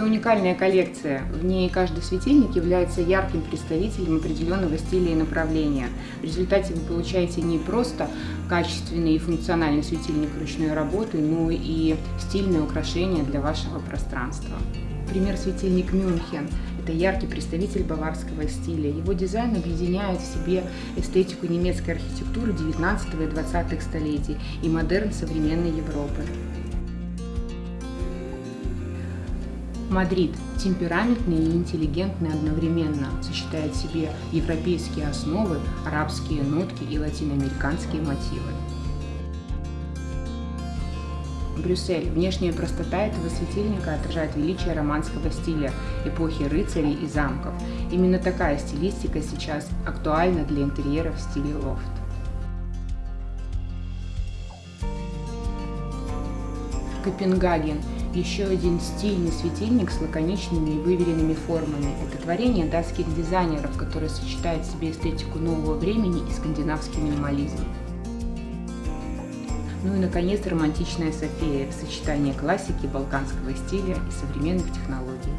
Это уникальная коллекция. В ней каждый светильник является ярким представителем определенного стиля и направления. В результате вы получаете не просто качественный и функциональный светильник ручной работы, но и стильное украшение для вашего пространства. Пример светильник Мюнхен. Это яркий представитель баварского стиля. Его дизайн объединяет в себе эстетику немецкой архитектуры 19 и 20 столетий и модерн современной Европы. Мадрид темпераментный и интеллигентный одновременно, сочетает в себе европейские основы, арабские нотки и латиноамериканские мотивы. Брюссель. Внешняя простота этого светильника отражает величие романского стиля эпохи рыцарей и замков. Именно такая стилистика сейчас актуальна для интерьеров в стиле лофт. Копенгаген. Еще один стильный светильник с лаконичными и выверенными формами. Это творение датских дизайнеров, которое сочетает в себе эстетику нового времени и скандинавский минимализм. Ну и, наконец, романтичная София в сочетании классики, балканского стиля и современных технологий.